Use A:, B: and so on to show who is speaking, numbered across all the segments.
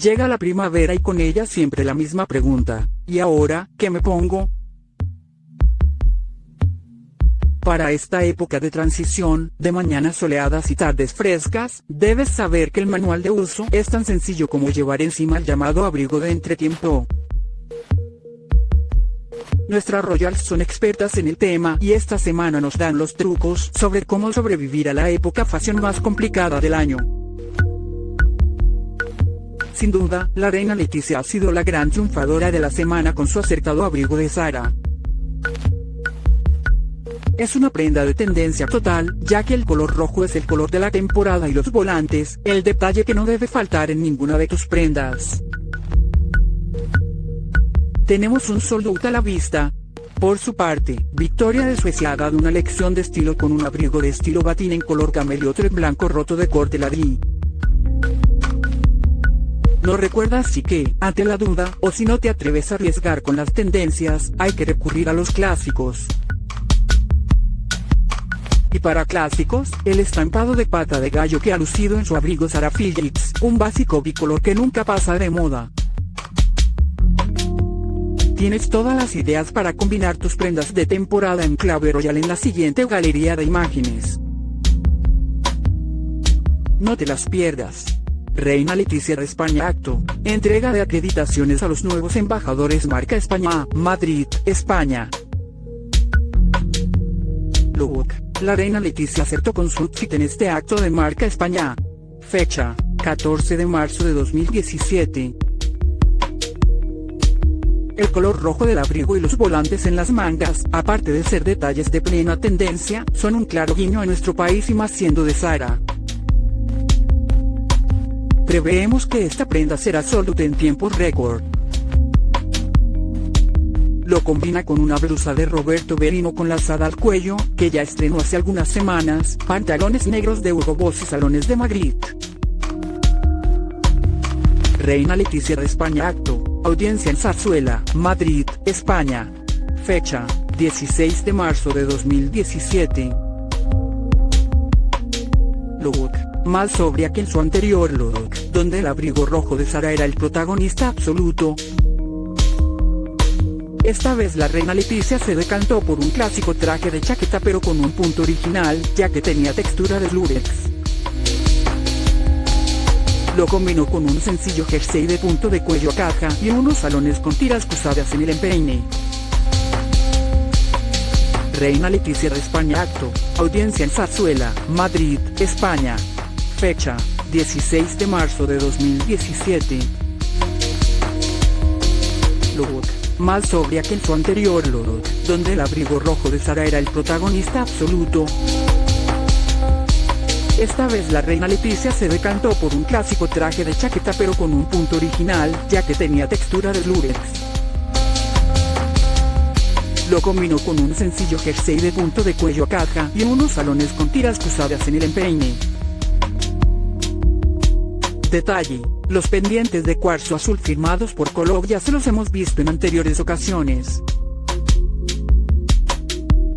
A: Llega la primavera y con ella siempre la misma pregunta, ¿y ahora, qué me pongo? Para esta época de transición, de mañanas soleadas y tardes frescas, debes saber que el manual de uso es tan sencillo como llevar encima el llamado abrigo de entretiempo. Nuestras Royals son expertas en el tema y esta semana nos dan los trucos sobre cómo sobrevivir a la época fashion más complicada del año. Sin duda, la reina Leticia ha sido la gran triunfadora de la semana con su acertado abrigo de Sara. Es una prenda de tendencia total, ya que el color rojo es el color de la temporada y los volantes, el detalle que no debe faltar en ninguna de tus prendas. Tenemos un out a la vista. Por su parte, Victoria de Suecia ha dado una lección de estilo con un abrigo de estilo batín en color camel y otro en blanco roto de corte ladí. No recuerdas si que, ante la duda, o si no te atreves a arriesgar con las tendencias, hay que recurrir a los clásicos. Y para clásicos, el estampado de pata de gallo que ha lucido en su abrigo Sarah Phillips, un básico bicolor que nunca pasa de moda. Tienes todas las ideas para combinar tus prendas de temporada en clave royal en la siguiente galería de imágenes. No te las pierdas. Reina Leticia de España Acto, entrega de acreditaciones a los nuevos embajadores Marca España, Madrid, España. Look. La reina Leticia acertó con su outfit en este acto de marca España. Fecha, 14 de marzo de 2017. El color rojo del abrigo y los volantes en las mangas, aparte de ser detalles de plena tendencia, son un claro guiño a nuestro país y más siendo de Sara. Preveemos que esta prenda será solo en tiempo récord. Lo combina con una blusa de Roberto Berino con lazada al cuello, que ya estrenó hace algunas semanas, pantalones negros de Hugo Boss y salones de Madrid. Reina Leticia de España Acto, audiencia en Zarzuela, Madrid, España. Fecha, 16 de marzo de 2017. Look, más sobria que en su anterior look, donde el abrigo rojo de Sara era el protagonista absoluto, esta vez la reina Leticia se decantó por un clásico traje de chaqueta pero con un punto original, ya que tenía textura de lurex. Lo combinó con un sencillo jersey de punto de cuello a caja y unos salones con tiras cruzadas en el empeine. Reina Leticia de España Acto, audiencia en Zarzuela, Madrid, España. Fecha, 16 de marzo de 2017. Look más sobria que en su anterior look, donde el abrigo rojo de Sara era el protagonista absoluto. Esta vez la reina Leticia se decantó por un clásico traje de chaqueta pero con un punto original, ya que tenía textura de lurex. Lo combinó con un sencillo jersey de punto de cuello a caja y unos salones con tiras cruzadas en el empeine. Detalle, los pendientes de cuarzo azul firmados por Colog ya se los hemos visto en anteriores ocasiones.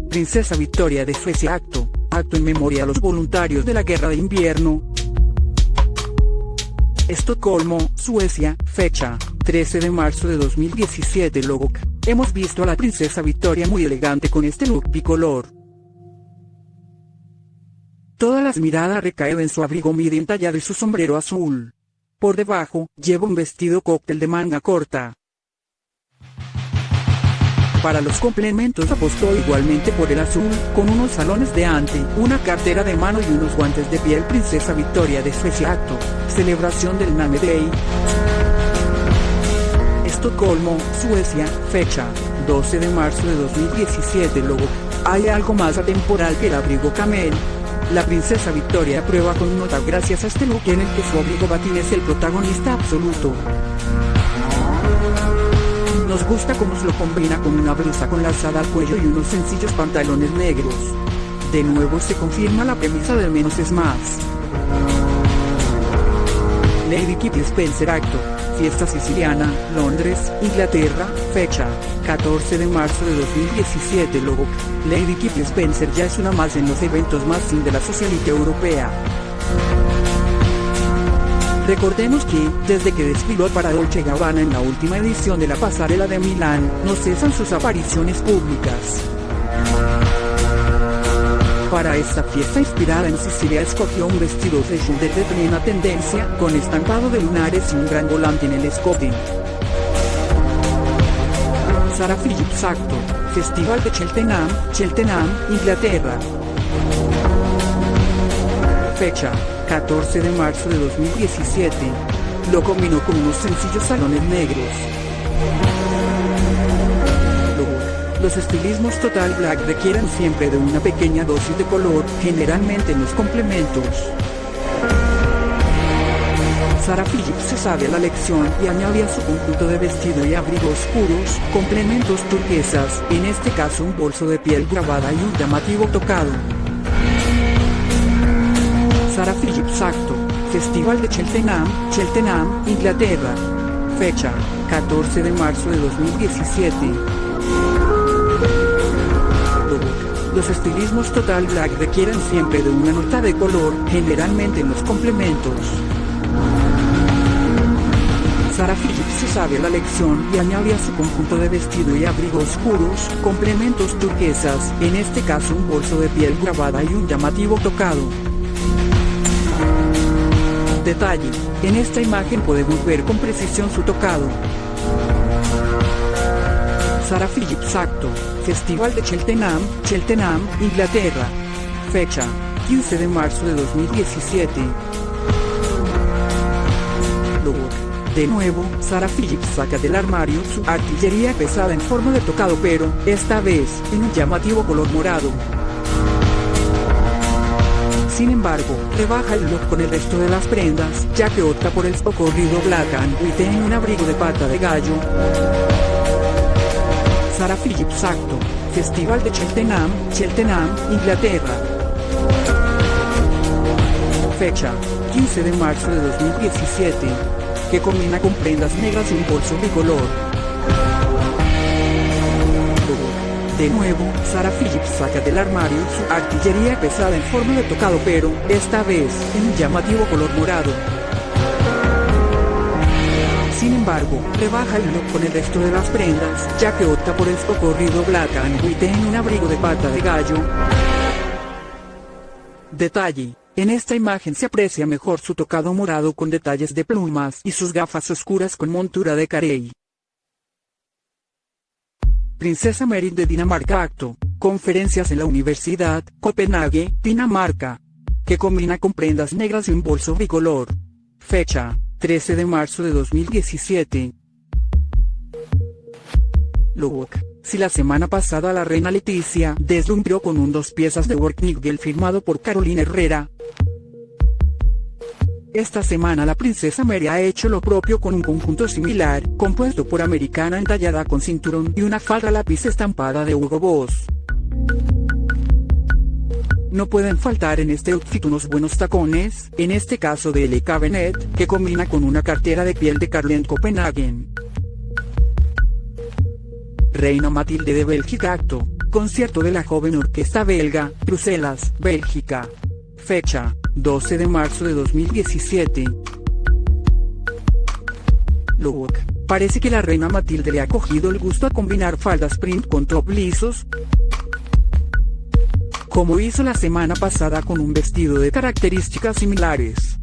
A: Princesa Victoria de Suecia Acto, acto en memoria a los voluntarios de la guerra de invierno. Estocolmo, Suecia, fecha, 13 de marzo de 2017 Look, hemos visto a la princesa Victoria muy elegante con este look bicolor. Todas las miradas recaen en su abrigo midi entallado y su sombrero azul. Por debajo, lleva un vestido cóctel de manga corta. Para los complementos apostó igualmente por el azul, con unos salones de ante, una cartera de mano y unos guantes de piel Princesa Victoria de Suecia Acto, celebración del Name Day. Estocolmo, Suecia, fecha, 12 de marzo de 2017 Logo, hay algo más atemporal que el abrigo camel, la princesa Victoria prueba con nota gracias a este look en el que su abrigo batín es el protagonista absoluto. Nos gusta cómo se lo combina con una blusa con lazada al cuello y unos sencillos pantalones negros. De nuevo se confirma la premisa del menos es más. Lady Kip Spencer Acto, Fiesta Siciliana, Londres, Inglaterra, fecha, 14 de marzo de 2017 Logo, Lady Kip Spencer ya es una más en los eventos más sin de la socialite europea. Recordemos que, desde que desfiló para Dolce Gabbana en la última edición de la pasarela de Milán, no cesan sus apariciones públicas. Para esta fiesta inspirada en Sicilia escogió un vestido fashion de plena tendencia, con estampado de lunares y un gran volante en el escote. Sara Phillips Acto, Festival de Cheltenham, Cheltenham, Inglaterra. Fecha, 14 de marzo de 2017. Lo combinó con unos sencillos salones negros. Los estilismos Total Black requieren siempre de una pequeña dosis de color, generalmente en los complementos. Sara Phillips se sabe la lección y añade a su conjunto de vestido y abrigo oscuros, complementos turquesas, en este caso un bolso de piel grabada y un llamativo tocado. Sara Phillips Acto, Festival de Cheltenham, Cheltenham, Inglaterra. Fecha, 14 de marzo de 2017. Los estilismos Total Black requieren siempre de una nota de color, generalmente en los complementos. Sara Phillips se sabe la lección y añade a su conjunto de vestido y abrigo oscuros, complementos turquesas, en este caso un bolso de piel grabada y un llamativo tocado. Detalle, en esta imagen podemos ver con precisión su tocado. Sara Phillips Acto, Festival de Cheltenham, Cheltenham, Inglaterra. Fecha, 15 de marzo de 2017. Look. De nuevo, Sara Phillips saca del armario su artillería pesada en forma de tocado pero, esta vez, en un llamativo color morado. Sin embargo, rebaja el look con el resto de las prendas, ya que opta por el socorrido Black and White en un abrigo de pata de gallo. Sara Phillips Acto, Festival de Cheltenham, Cheltenham, Inglaterra. Fecha, 15 de marzo de 2017. Que combina con prendas negras y un bolso bicolor. De nuevo, Sara Phillips saca del armario su artillería pesada en forma de tocado pero, esta vez, en un llamativo color morado. Sin embargo, rebaja el look con el resto de las prendas, ya que opta por el socorrido Black and White en un abrigo de pata de gallo. Detalle. En esta imagen se aprecia mejor su tocado morado con detalles de plumas y sus gafas oscuras con montura de carey. Princesa Mary de Dinamarca Acto, conferencias en la Universidad, Copenhague, Dinamarca. Que combina con prendas negras y un bolso bicolor. Fecha, 13 de marzo de 2017. Look. Si la semana pasada la reina Leticia deslumbró con un dos piezas de work Nigel firmado por Carolina Herrera. Esta semana la princesa Mary ha hecho lo propio con un conjunto similar, compuesto por americana entallada con cinturón y una falda lápiz estampada de Hugo Boss. No pueden faltar en este outfit unos buenos tacones, en este caso de L. Cabernet, que combina con una cartera de piel de Carlen Copenhagen. Reina Matilde de Bélgica Acto, concierto de la joven orquesta belga, Bruselas, Bélgica. Fecha, 12 de marzo de 2017. Look. Parece que la reina Matilde le ha cogido el gusto a combinar faldas print con top lisos, como hizo la semana pasada con un vestido de características similares.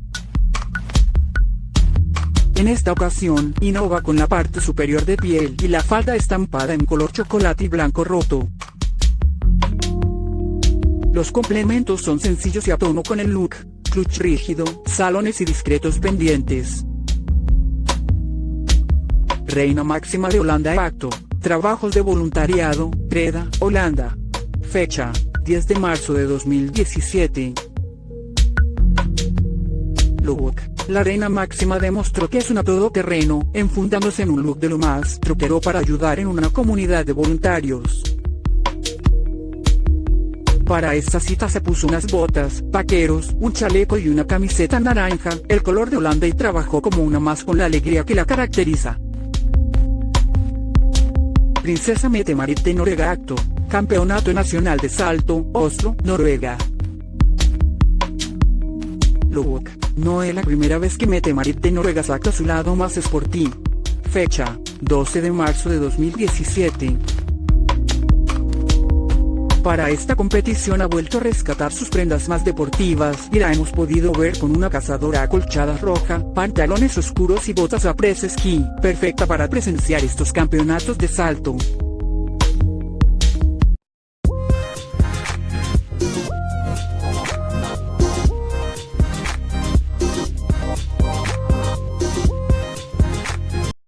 A: En esta ocasión, innova con la parte superior de piel y la falda estampada en color chocolate y blanco roto. Los complementos son sencillos y a tono con el look, clutch rígido, salones y discretos pendientes. Reina máxima de Holanda Acto, trabajos de voluntariado, Preda, Holanda. Fecha, 10 de marzo de 2017. Look. La reina máxima demostró que es una todoterreno, enfundándose en un look de lo más troquero para ayudar en una comunidad de voluntarios. Para esta cita se puso unas botas, vaqueros, un chaleco y una camiseta naranja, el color de Holanda y trabajó como una más con la alegría que la caracteriza. Princesa Mette Marit de Noruega Acto, Campeonato Nacional de Salto, Oslo, Noruega. look. No es la primera vez que Mete Marit de Noruega saca su lado más sporty. Fecha, 12 de marzo de 2017. Para esta competición ha vuelto a rescatar sus prendas más deportivas y la hemos podido ver con una cazadora acolchada roja, pantalones oscuros y botas a press ski, perfecta para presenciar estos campeonatos de salto.